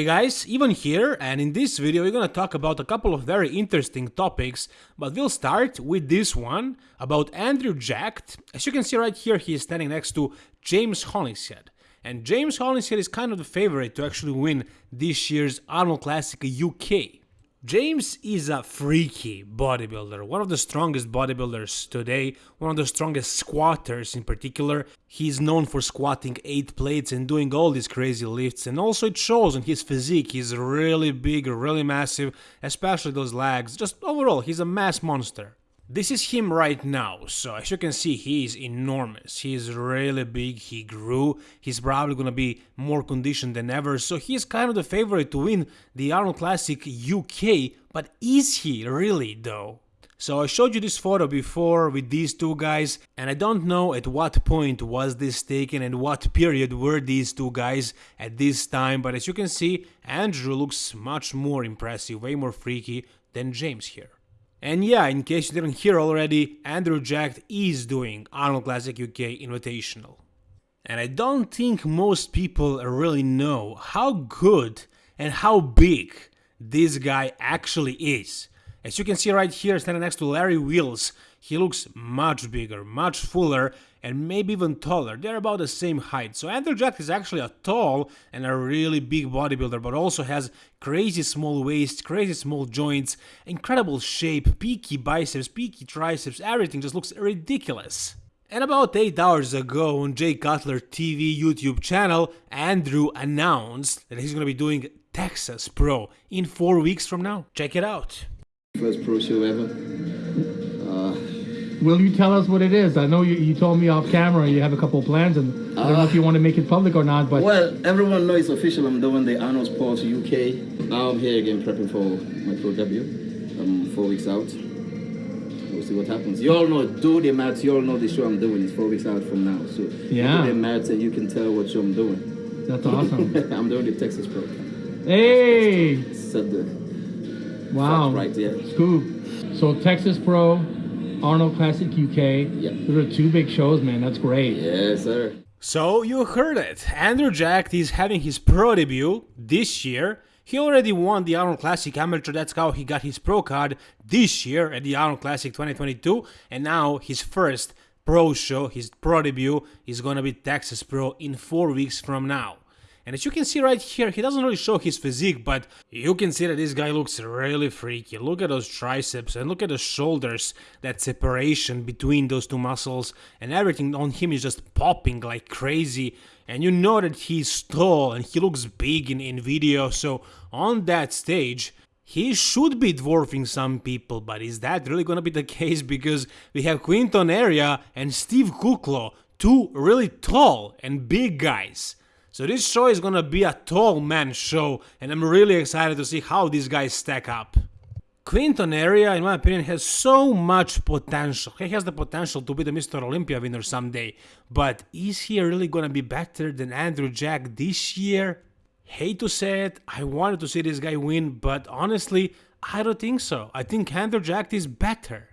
Hey guys, Ivan here and in this video we're gonna talk about a couple of very interesting topics, but we'll start with this one about Andrew Jacked. As you can see right here, he is standing next to James Hollingshead. And James Hollingshead is kind of the favorite to actually win this year's Arnold Classic UK. James is a freaky bodybuilder, one of the strongest bodybuilders today, one of the strongest squatters in particular. He's known for squatting 8 plates and doing all these crazy lifts and also it shows on his physique, he's really big, really massive, especially those legs, just overall he's a mass monster. This is him right now, so as you can see he is enormous, he is really big, he grew, he's probably gonna be more conditioned than ever, so he's kind of the favorite to win the Arnold Classic UK, but is he really though? So I showed you this photo before with these two guys and I don't know at what point was this taken and what period were these two guys at this time but as you can see Andrew looks much more impressive, way more freaky than James here. And yeah, in case you didn't hear already, Andrew Jack is doing Arnold Classic UK Invitational. And I don't think most people really know how good and how big this guy actually is. As you can see right here, standing next to Larry Wheels, he looks much bigger, much fuller, and maybe even taller. They're about the same height. So Andrew Jack is actually a tall and a really big bodybuilder, but also has crazy small waist, crazy small joints, incredible shape, peaky biceps, peaky triceps, everything just looks ridiculous. And about 8 hours ago on Jay Cutler TV YouTube channel, Andrew announced that he's gonna be doing Texas Pro in 4 weeks from now. Check it out. First pro show ever. Will you tell us what it is? I know you, you told me off camera you have a couple of plans, and I don't know if you uh, want to make it public or not. But Well, everyone knows it's official. I'm doing the Arnold Sports UK. Now I'm here again prepping for my pro debut. I'm four weeks out. We'll see what happens. You all know, do the maths. You all know the show I'm doing is four weeks out from now. So Yeah. do the maths and you can tell what show I'm doing. that's awesome. I'm doing the Texas Pro. hey, Said the wow, right there. scoop. So Texas Pro, Arnold Classic UK. Yep. Those are two big shows, man. That's great. Yes, sir. So you heard it. Andrew Jack is having his pro debut this year. He already won the Arnold Classic Amateur, that's how he got his pro card this year at the Arnold Classic 2022, and now his first pro show, his pro debut, is gonna be Texas Pro in 4 weeks from now. And as you can see right here, he doesn't really show his physique, but you can see that this guy looks really freaky. Look at those triceps and look at the shoulders, that separation between those two muscles, and everything on him is just popping like crazy. And you know that he's tall and he looks big in, in video, so on that stage, he should be dwarfing some people, but is that really gonna be the case? Because we have Quinton Eriya and Steve Kuclo, two really tall and big guys. So this show is gonna be a tall man show, and I'm really excited to see how these guys stack up. Quinton Eriya, in my opinion, has so much potential. He has the potential to be the Mr. Olympia winner someday, but is he really gonna be better than Andrew Jack this year? Hate to say it, I wanted to see this guy win, but honestly, I don't think so. I think Andrew Jack is better.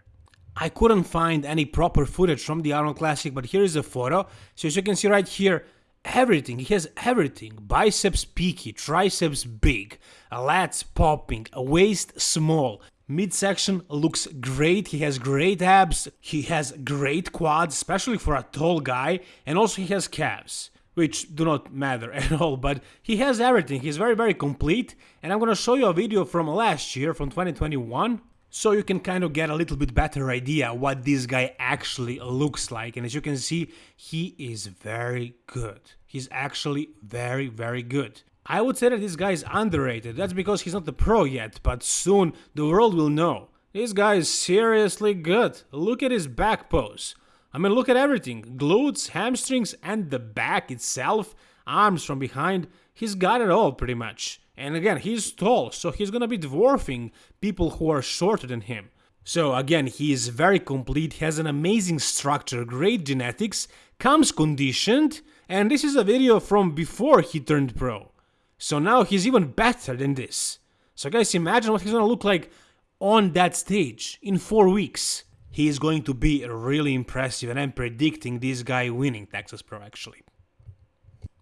I couldn't find any proper footage from the Arnold Classic, but here is a photo. So as you can see right here, everything, he has everything. Biceps peaky, triceps big, lats popping, waist small. Midsection looks great, he has great abs, he has great quads, especially for a tall guy, and also he has calves which do not matter at all, but he has everything. He's very, very complete. And I'm gonna show you a video from last year, from 2021, so you can kind of get a little bit better idea what this guy actually looks like. And as you can see, he is very good. He's actually very, very good. I would say that this guy is underrated. That's because he's not the pro yet, but soon the world will know. This guy is seriously good. Look at his back pose. I mean, look at everything glutes, hamstrings, and the back itself, arms from behind. He's got it all pretty much. And again, he's tall, so he's gonna be dwarfing people who are shorter than him. So again, he is very complete, has an amazing structure, great genetics, comes conditioned, and this is a video from before he turned pro. So now he's even better than this. So guys, imagine what he's gonna look like on that stage in 4 weeks he is going to be really impressive and I'm predicting this guy winning Texas Pro actually.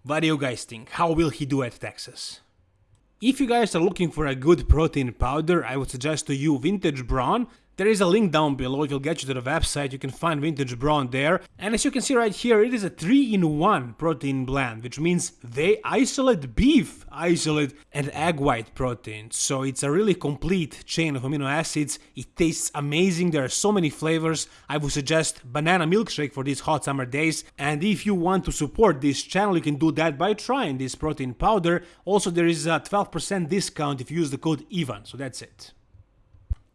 What do you guys think? How will he do at Texas? If you guys are looking for a good protein powder, I would suggest to you Vintage Brawn. There is a link down below, it will get you to the website, you can find Vintage Brawn there. And as you can see right here, it is a 3-in-1 protein blend, which means they isolate beef, isolate and egg white protein. So it's a really complete chain of amino acids, it tastes amazing, there are so many flavors. I would suggest banana milkshake for these hot summer days. And if you want to support this channel, you can do that by trying this protein powder. Also there is a 12% discount if you use the code EVAN, so that's it.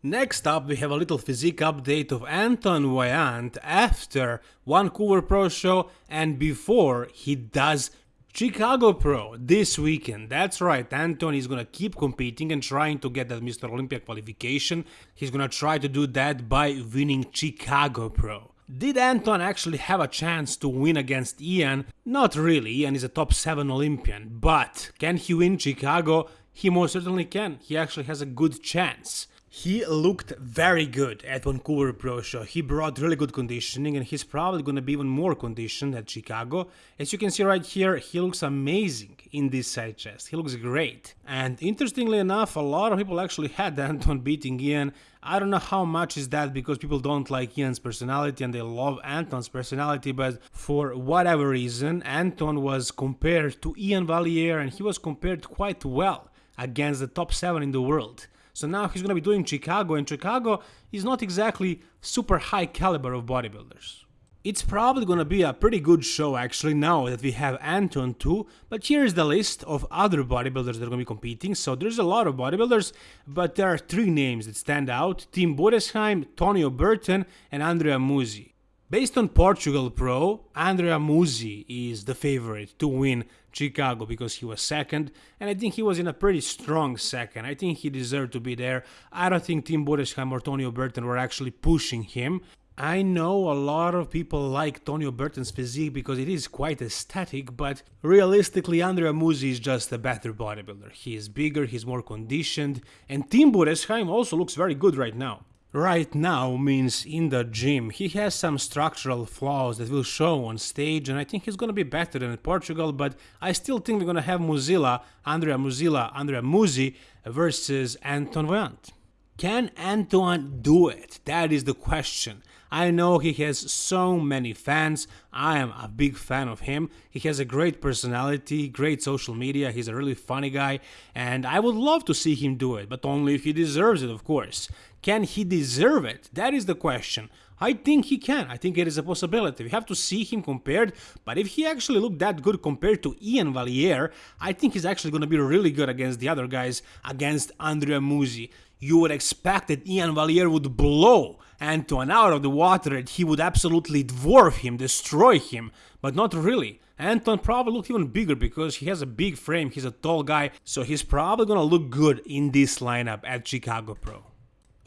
Next up, we have a little physique update of Anton Vaillant after Vancouver Pro Show and before he does Chicago Pro this weekend. That's right, Anton is gonna keep competing and trying to get that Mr. Olympia qualification. He's gonna try to do that by winning Chicago Pro. Did Anton actually have a chance to win against Ian? Not really, Ian is a top 7 Olympian, but can he win Chicago? He most certainly can, he actually has a good chance. He looked very good at Vancouver Pro Show. He brought really good conditioning and he's probably going to be even more conditioned at Chicago. As you can see right here, he looks amazing in this side chest. He looks great. And interestingly enough, a lot of people actually had Anton beating Ian. I don't know how much is that because people don't like Ian's personality and they love Anton's personality, but for whatever reason, Anton was compared to Ian Valliere and he was compared quite well against the top 7 in the world. So now he's going to be doing Chicago, and Chicago is not exactly super high caliber of bodybuilders. It's probably gonna be a pretty good show actually now that we have Anton too, but here is the list of other bodybuilders that are gonna be competing. So there's a lot of bodybuilders, but there are three names that stand out, Tim Budesheim, Tonio Burton and Andrea Muzi. Based on Portugal Pro, Andrea Muzi is the favorite to win Chicago because he was second, and I think he was in a pretty strong second. I think he deserved to be there. I don't think Tim Budesheim or Tonio Burton were actually pushing him. I know a lot of people like Tonio Burton's physique because it is quite aesthetic, but realistically Andrea Muzi is just a better bodybuilder. He is bigger, he's more conditioned, and Tim Budesheim also looks very good right now. Right now means in the gym. He has some structural flaws that will show on stage and I think he's gonna be better than in Portugal, but I still think we're gonna have Muzila, Andrea Muzila, Andrea Muzi versus Anton Vaillant. Can Anton do it? That is the question. I know he has so many fans. I am a big fan of him. He has a great personality, great social media. He's a really funny guy, and I would love to see him do it, but only if he deserves it, of course. Can he deserve it? That is the question. I think he can. I think it is a possibility. We have to see him compared, but if he actually looked that good compared to Ian Valliere, I think he's actually going to be really good against the other guys, against Andrea Muzi. You would expect that Ian Valliere would blow Anton out of the water and he would absolutely dwarf him, destroy him, but not really. Anton probably looked even bigger because he has a big frame, he's a tall guy, so he's probably gonna look good in this lineup at Chicago Pro.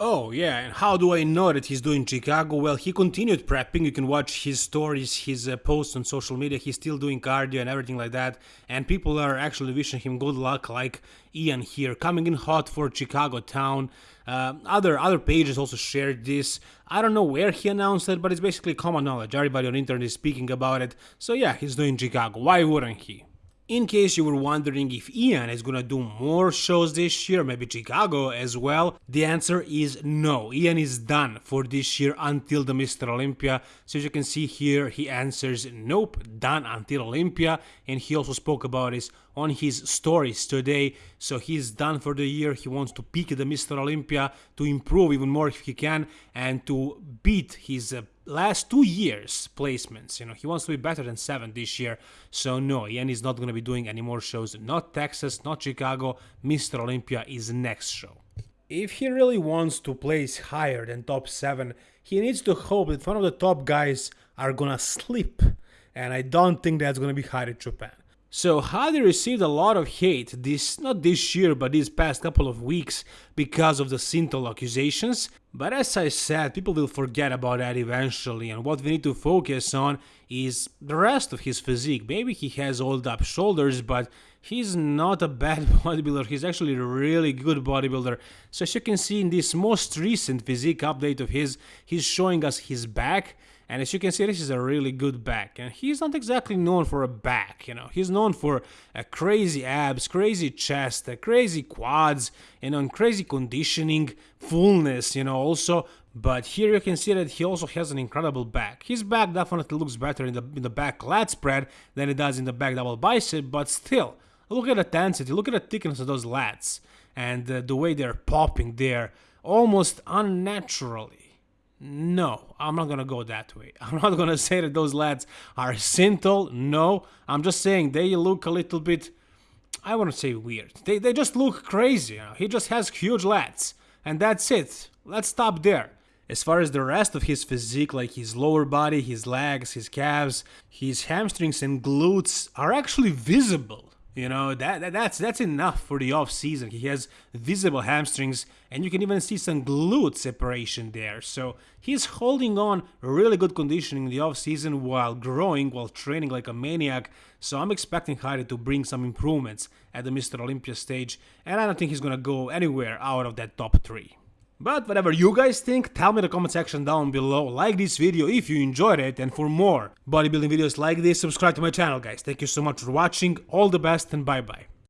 Oh yeah, and how do I know that he's doing Chicago? Well, he continued prepping. You can watch his stories, his uh, posts on social media. He's still doing cardio and everything like that. And people are actually wishing him good luck, like Ian here, coming in hot for Chicago town. Uh, other other pages also shared this. I don't know where he announced it, but it's basically common knowledge. Everybody on internet is speaking about it. So yeah, he's doing Chicago. Why wouldn't he? In case you were wondering if Ian is gonna do more shows this year, maybe Chicago as well, the answer is no. Ian is done for this year until the Mr. Olympia. So as you can see here, he answers nope, done until Olympia. And he also spoke about this on his stories today. So he's done for the year. He wants to peak the Mr. Olympia to improve even more if he can and to beat his uh, last two years placements. You know, he wants to be better than seven this year. So no, Ian is not going to be doing any more shows. Not Texas, not Chicago. Mr. Olympia is next show. If he really wants to place higher than top seven, he needs to hope that one of the top guys are gonna slip. And I don't think that's gonna be Hadi Choopan. So Hadi received a lot of hate this not this year but these past couple of weeks because of the Synthol accusations. But as I said, people will forget about that eventually and what we need to focus on is the rest of his physique. Maybe he has old up shoulders but he's not a bad bodybuilder, he's actually a really good bodybuilder. So as you can see in this most recent physique update of his, he's showing us his back And as you can see, this is a really good back. And he's not exactly known for a back, you know. He's known for a crazy abs, crazy chest, a crazy quads, you know, and crazy conditioning, fullness, you know, also. But here you can see that he also has an incredible back. His back definitely looks better in the in the back lat spread than it does in the back double bicep, but still, look at the density, look at the thickness of those lats, and uh, the way they're popping there, almost unnaturally. No, I'm not gonna go that way. I'm not gonna say that those lads are Synthol. No, I'm just saying they look a little bit. I wouldn't say weird. They they just look crazy. You know? He just has huge lats, and that's it. Let's stop there. As far as the rest of his physique, like his lower body, his legs, his calves, his hamstrings and glutes are actually visible. You know that, that, that's that's enough for the off season. He has visible hamstrings, and you can even see some glute separation there. So he's holding on really good conditioning in the off season while growing, while training like a maniac. So I'm expecting Hadi to bring some improvements at the Mr. Olympia stage, and I don't think he's gonna go anywhere out of that top three. But whatever you guys think, tell me in the comment section down below, like this video if you enjoyed it, and for more bodybuilding videos like this, subscribe to my channel guys. Thank you so much for watching, all the best and bye bye.